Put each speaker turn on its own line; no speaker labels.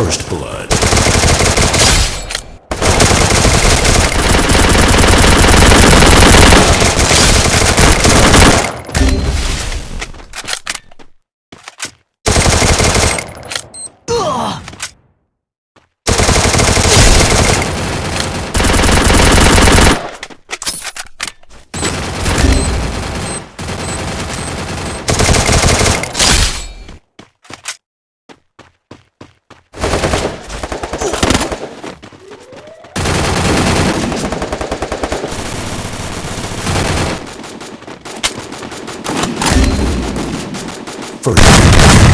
First blood. First